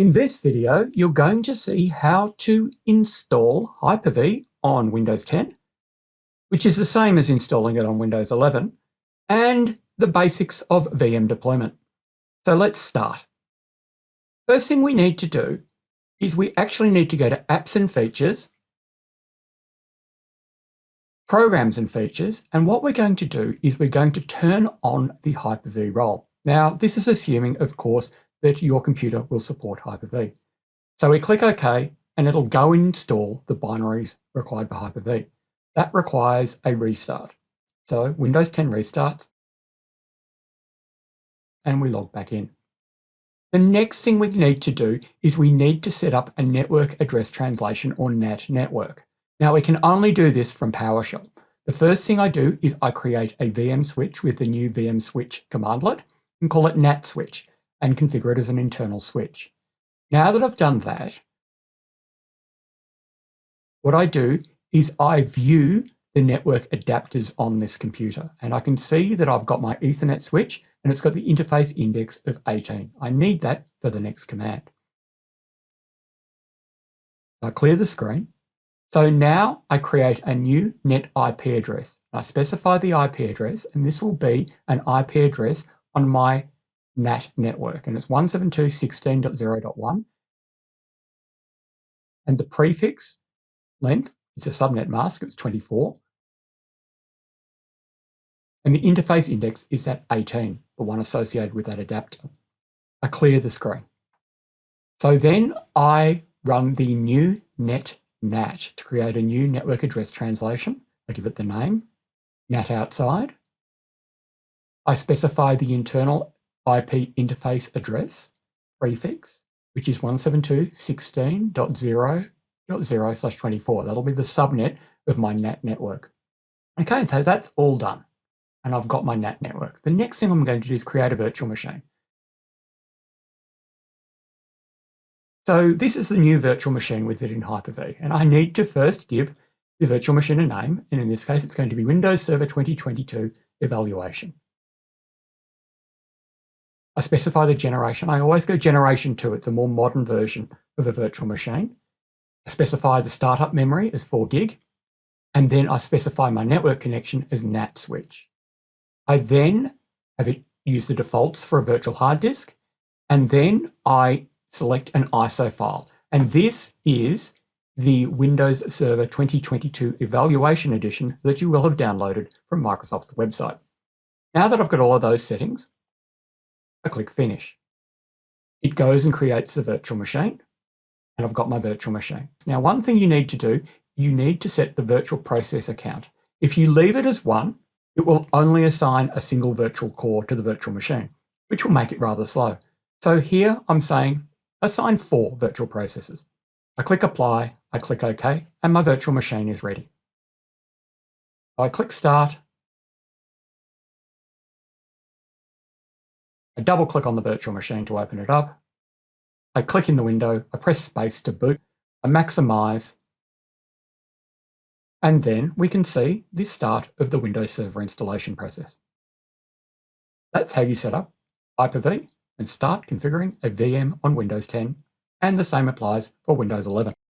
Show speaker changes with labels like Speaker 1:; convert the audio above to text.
Speaker 1: In this video, you're going to see how to install Hyper-V on Windows 10, which is the same as installing it on Windows 11, and the basics of VM deployment. So let's start. First thing we need to do is we actually need to go to Apps and Features, Programs and Features, and what we're going to do is we're going to turn on the Hyper-V role. Now, this is assuming, of course, that your computer will support Hyper-V. So we click OK, and it'll go install the binaries required for Hyper-V. That requires a restart. So Windows 10 restarts, and we log back in. The next thing we need to do is we need to set up a network address translation or NAT network. Now we can only do this from PowerShell. The first thing I do is I create a VM switch with the new VM switch commandlet and call it NAT switch and configure it as an internal switch. Now that I've done that, what I do is I view the network adapters on this computer and I can see that I've got my Ethernet switch and it's got the interface index of 18. I need that for the next command. I clear the screen. So now I create a new net IP address. I specify the IP address and this will be an IP address on my NAT network, and it's 172.16.0.1. And the prefix length is a subnet mask, it's 24. And the interface index is at 18, the one associated with that adapter. I clear the screen. So then I run the new net NAT to create a new network address translation. I give it the name, NAT outside. I specify the internal IP interface address prefix, which is 172.16.0.0 slash 24. That'll be the subnet of my NAT network. Okay, so that's all done. And I've got my NAT network. The next thing I'm going to do is create a virtual machine. So this is the new virtual machine wizard in Hyper-V. And I need to first give the virtual machine a name. And in this case, it's going to be Windows Server 2022 Evaluation. I specify the generation. I always go generation two. It's a more modern version of a virtual machine. I specify the startup memory as 4 gig, and then I specify my network connection as NAT switch. I then have it use the defaults for a virtual hard disk, and then I select an ISO file. And this is the Windows Server 2022 Evaluation Edition that you will have downloaded from Microsoft's website. Now that I've got all of those settings, I click Finish. It goes and creates the virtual machine, and I've got my virtual machine. Now, one thing you need to do, you need to set the virtual processor count. If you leave it as one, it will only assign a single virtual core to the virtual machine, which will make it rather slow. So here I'm saying assign four virtual processors. I click Apply, I click OK, and my virtual machine is ready. I click Start, I double click on the virtual machine to open it up. I click in the window, I press space to boot, I maximize, and then we can see the start of the Windows Server installation process. That's how you set up Hyper-V and start configuring a VM on Windows 10, and the same applies for Windows 11.